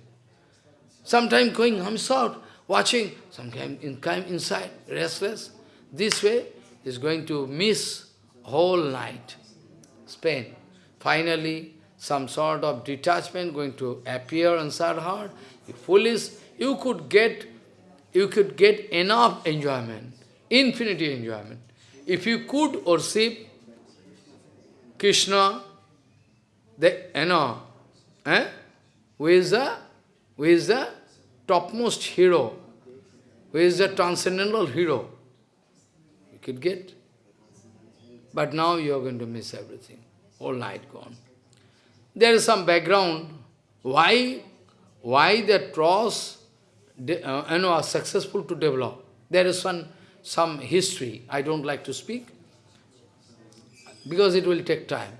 S1: Sometimes going out, watching, sometimes in, inside, restless. This way is going to miss whole night, Spain. Finally, some sort of detachment going to appear inside heart. You foolish, you could get, you could get enough enjoyment, infinity enjoyment. If you could worship Krishna, the, you know, eh? who is the, who is the topmost hero, who is the transcendental hero, you could get. But now you are going to miss everything, all night gone. There is some background, why, why the cross uh, you know, are successful to develop. There is one, some history, I don't like to speak, because it will take time.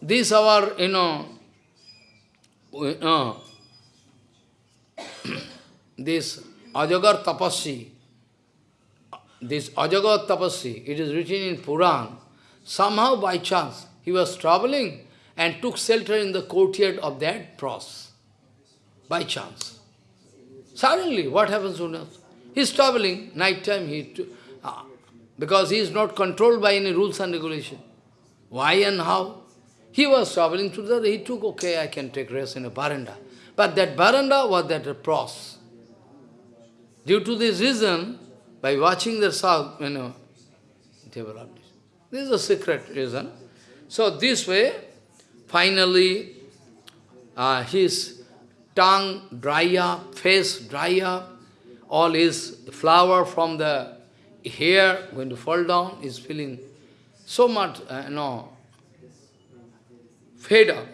S1: This our, you know, this Ajagar Tapassi, this Ajagar Tapassi, it is written in Puran, somehow by chance, he was traveling and took shelter in the courtyard of that pros, by chance. Suddenly, what happens to us? He is traveling, night time, he, uh, because he is not controlled by any rules and regulation. Why and how? He was traveling through the, he took, okay, I can take rest in a veranda. But that veranda was that pros. Due to this reason, by watching the south, you know, developed. This is a secret reason. So this way, finally, uh, his tongue dry up, face dry up, all his flower from the hair going to fall down, is feeling so much, uh, you know, fed up.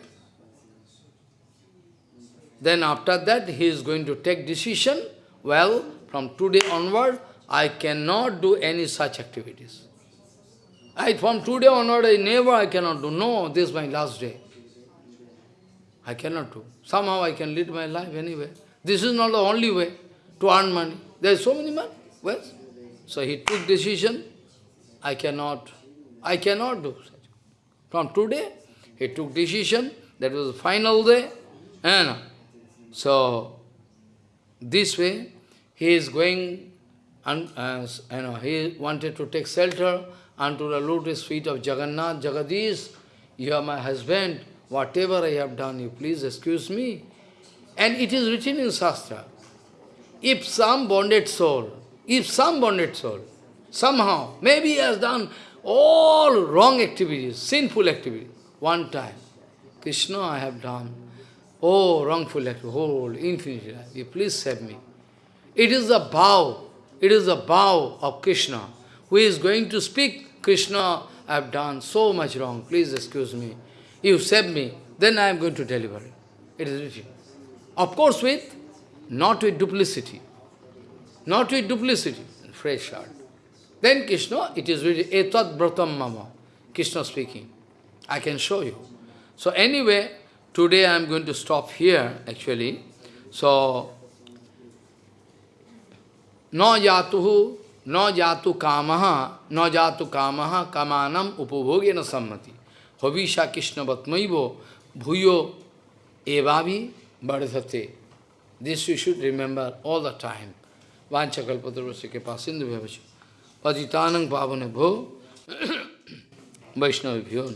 S1: Then after that, he is going to take decision, well, from today onward, I cannot do any such activities. I, from today onward, I never, I cannot do. No, this is my last day. I cannot do. Somehow I can lead my life anyway. This is not the only way to earn money. There is so many money. Well, so he took decision, I cannot, I cannot do such. From today, he took decision, that was the final day, and so this way he is going, and uh, you know, he wanted to take shelter unto the lotus feet of Jagannath, Jagadish, you are my husband, whatever I have done, you please excuse me. And it is written in Shastra, if some bonded soul, if some bonded soul, somehow, maybe he has done all wrong activities, sinful activities, one time, Krishna, I have done, oh, wrongful activity, whole, infinity life, you please save me. It is a vow, it is a vow of Krishna, who is going to speak, Krishna, I have done so much wrong, please excuse me. You save me, then I am going to deliver it. It is written. Of course with, not with duplicity. Not with duplicity, fresh heart. Then Krishna, it is written, etat bratam mama. Krishna speaking. I can show you. So anyway, today I am going to stop here actually. So, no yatuhu, no jatu kamaha, no jatu kamaha kamanam upabhogena sammati. Hovisha Krishna vatmaivo bhuyo evavi bardhate. This you should remember all the time. Vanchakalpatarvasya ke pasindu bhavachu. Patitanang pavane bho. Vaishnava Bhyo